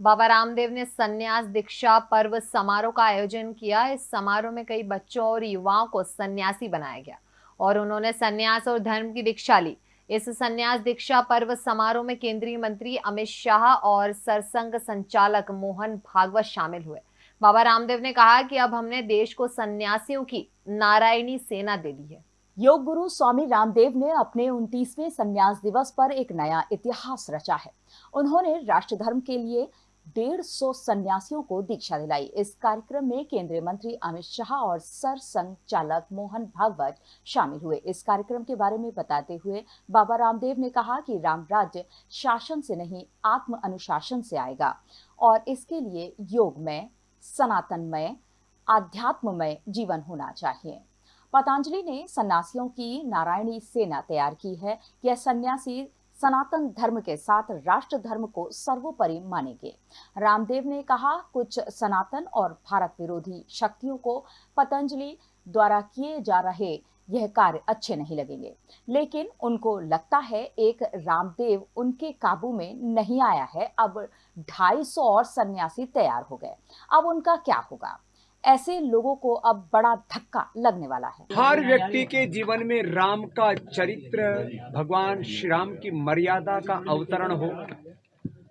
बाबा रामदेव ने संन्यास दीक्षा पर्व समारोह का आयोजन किया। इस समारोह में कई बच्चों और युवाओं को सन्यासी बनाया गया और उन्होंने संन्यास और धर्म की दीक्षा ली। इस संन्यास दीक्षा पर्व समारोह में केंद्रीय मंत्री अमित शाह और सरसंघ संचालक मोहन भागवत शामिल हुए। बाबा रामदेव ने कहा कि अब हमने देश को सन्यासियों की नारायणी सेना दे दी है। योग गुरु स्वामी रामदेव ने अपने उनतीसवें संन्यास दिवस पर एक नया इतिहास रचा है। उन्होंने राष्ट्र धर्म के लिए डेढ़ सौ सन्यासियों को दीक्षा दिलाई। इस कार्यक्रम में केंद्रीय मंत्री अमित शाह और सर संचालक मोहन भागवत शामिल हुए। इस कार्यक्रम के बारे में बताते हुए बाबा रामदेव ने कहा कि राम राज्य शासन से नहीं, आत्म अनुशासन से आएगा। और इसके लिए योगमय, सनातनमय, आध्यात्ममय जीवन होना चाहिए। पतंजलि ने सन्यासियों की नारायणी सेना तैयार की है। यह सन्यासी सनातन धर्म के साथ राष्ट्र धर्म को सर्वोपरि मानेंगे। रामदेव ने कहा, कुछ सनातन और भारत विरोधी शक्तियों को पतंजलि द्वारा किए जा रहे यह कार्य अच्छे नहीं लगेंगे। लेकिन उनको लगता है, एक रामदेव उनके काबू में नहीं आया है। अब 250 और सन्यासी तैयार हो गए। अब उनका क्या होगा? ऐसे लोगों को अब बड़ा धक्का लगने वाला है। हर व्यक्ति के जीवन में राम का चरित्र, भगवान श्री राम की मर्यादा का अवतरण हो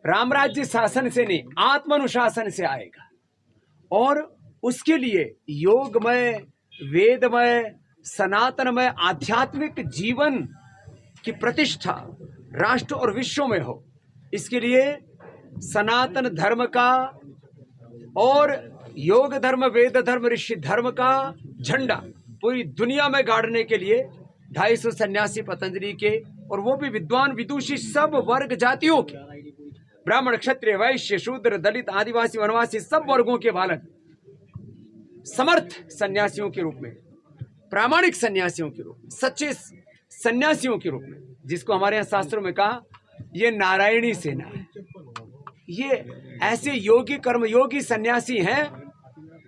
राम राज्य शासन से नहीं, आत्मानुशासन से आएगा। और उसके लिए योगमय, वेदमय, सनातनमय, आध्यात्मिक जीवन की प्रतिष्ठा राष्ट्र और विश्व में हो। इसके लिए सनातन धर्म का और योग धर्म, वेद धर्म, ऋषि धर्म का झंडा पूरी दुनिया में गाड़ने के लिए ढाई सौ सन्यासी पतंजलि के और वो भी विद्वान, विदुषी सब वर्ग जातियों के। ब्राह्मण, क्षत्रिय, वैश्य, शूद्र, दलित, आदिवासी, वनवासी सब वर्गों के बालक। समर्थ सन्यासियों के रूप में, प्रामाणिक सन्यासियों के रूप में, सच्चे सन्यासियों के रूप में, जिसको हमारे यहाँ शास्त्रों में कहा, ये नारायणी सेना है। ये ऐसे योगी, कर्मयोगी सन्यासी हैं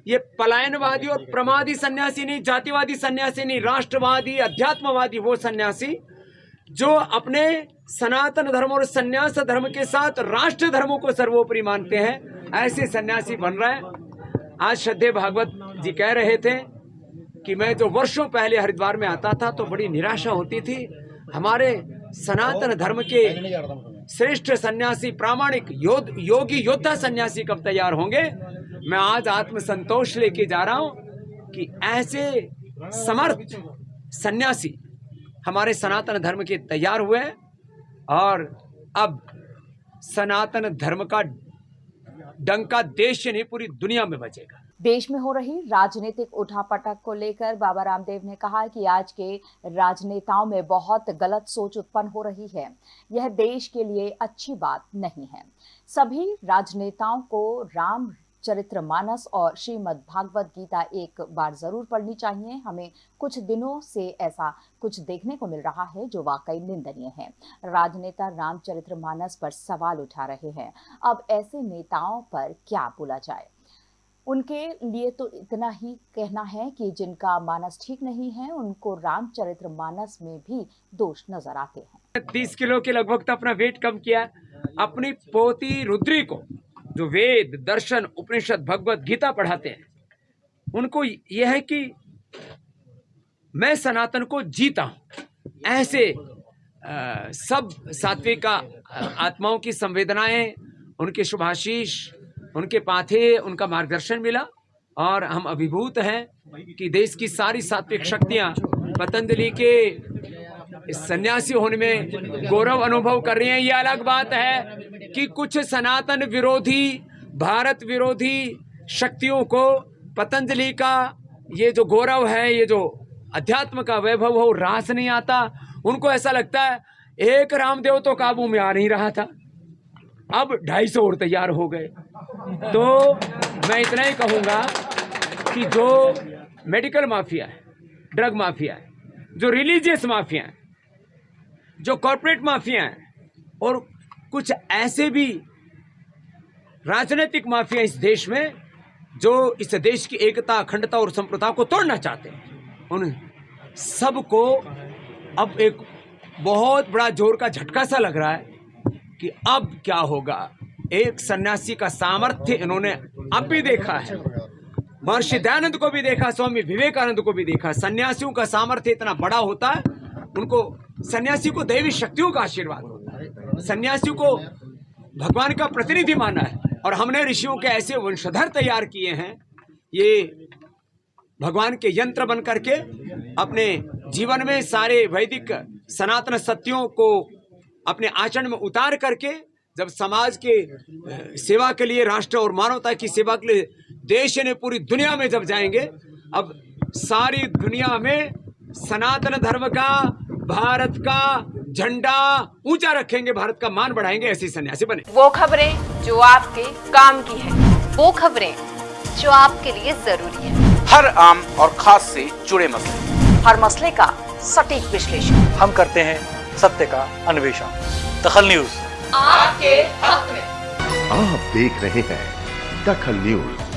ये पलायनवादी और प्रमादी सन्यासी नहीं जातिवादी सन्यासी नहीं राष्ट्रवादी, अध्यात्मवादी, वो सन्यासी, जो अपने सनातन धर्म और सन्यास धर्म के साथ राष्ट्र धर्मों को सर्वोपरि मानते हैं, ऐसे सन्यासी बन रहे हैं। आज श्रद्धे भागवत जी कह रहे थे कि मैं जो वर्षों पहले हरिद्वार में आता था तो बड़ी निराशा होती थी। हमारे सनातन धर्म के श्रेष्ठ सन्यासी, प्रामाणिक, योद्ध, योगी, योद्धा सन्यासी कब तैयार होंगे? मैं आज आत्म संतोष लेके जा रहा हूँ कि ऐसे समर्थ सन्यासी हमारे सनातन धर्म के तैयार हुए और अब सनातन धर्म का डंका देश नहीं पूरी दुनिया में बचेगा। देश में हो रही राजनीतिक उठापटक को लेकर बाबा रामदेव ने कहा कि आज के राजनेताओं में बहुत गलत सोच उत्पन्न हो रही है। यह देश के लिए अच्छी बात नहीं है। सभी राजनेताओं को राम चरित्र मानस और श्रीमद् भागवत गीता एक बार ज़रूर पढ़नी चाहिए। हमें कुछ दिनों से ऐसा कुछ देखने को मिल रहा है जो वाकई निंदनीय है। राजनेता रामचरित्र मानस पर सवाल उठा रहे हैं, अब ऐसे नेताओं पर क्या बोला जाए? उनके लिए तो इतना ही कहना है कि जिनका मानस ठीक नहीं है, उनको रामचरित्र मानस में भी दोष नज़र आते हैं। तीस किलो के लगभग तो अपना वेट कम किया। अपनी पोती रुद्री को जो वेद दर्शन उपनिषद भगवत गीता पढ़ाते हैं उनको यह है कि मैं सनातन को जीता हूँ। ऐसे आ, सब सात्विक आत्माओं की संवेदनाएँ उनके शुभाशीष उनके पाथे उनका मार्गदर्शन मिला और हम अभिभूत हैं कि देश की सारी सात्विक शक्तियाँ पतंजलि के सन्यासी होने में गौरव अनुभव कर रही हैं। ये अलग बात है कि कुछ सनातन विरोधी, भारत विरोधी शक्तियों को पतंजलि का ये जो गौरव है, ये जो अध्यात्म का वैभव हो रास नहीं आता। उनको ऐसा लगता है, एक रामदेव तो काबू में आ नहीं रहा था। अब ढाई सौ और तैयार हो गए। तो मैं इतना ही कहूँगा कि जो मेडिकल माफिया है, ड्रग माफिया है, जो रिलीजियस माफिया है जो कॉरपोरेट माफिया हैं और कुछ ऐसे भी राजनीतिक माफिया इस देश में जो इस देश की एकता, अखंडता और संप्रदा को तोड़ना चाहते हैं उन सबको अब एक बहुत बड़ा ज़ोर का झटका सा लग रहा है कि अब क्या होगा। एक सन्यासी का सामर्थ्य इन्होंने अब भी देखा है। महर्षि दयानंद को भी देखा, स्वामी विवेकानंद को भी देखा। सन्यासियों का सामर्थ्य इतना बड़ा होता है, उनको सन्यासी को दैवी शक्तियों का आशीर्वाद। होता है सन्यासी को भगवान का प्रतिनिधि माना है और हमने ऋषियों के ऐसे वंशधर तैयार किए हैं। ये भगवान के यंत्र बन करके अपने जीवन में सारे वैदिक सनातन सत्यों को अपने आचरण में उतार करके जब समाज के सेवा के लिए, राष्ट्र और मानवता की सेवा के लिए देश ने पूरी दुनिया में जब जाएँगे, अब सारी दुनिया में सनातन धर्म का भारत का झंडा ऊँचा रखेंगे भारत का मान बढ़ाएँगे ऐसे सन्यासी बने। वो खबरें जो आपके काम की है वो खबरें जो आपके लिए ज़रूरी है। हर आम और खास से जुड़े मसले। हर मसले का सटीक विश्लेषण। हम करते हैं सत्य का अन्वेषण। दखल न्यूज़। आपके हक में। आप देख रहे हैं दखल न्यूज़।